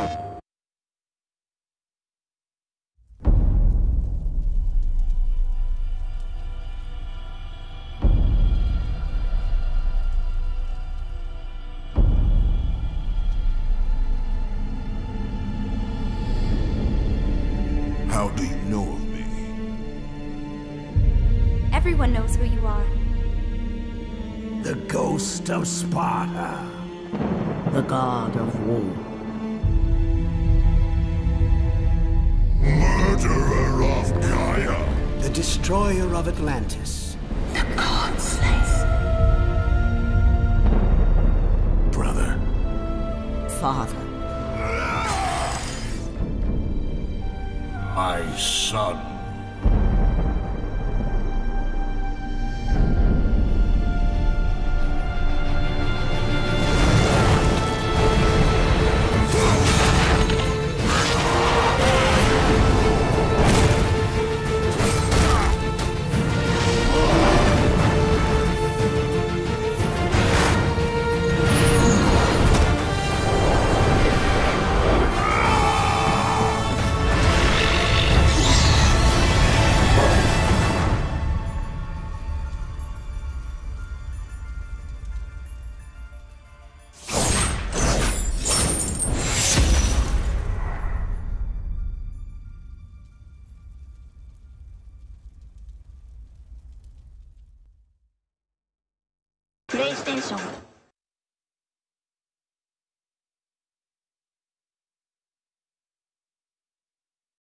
How do you know of me? Everyone knows who you are. The ghost of Sparta. The god of war. Destroyer of Atlantis. The god slays. Brother. Father. My son. 英雄。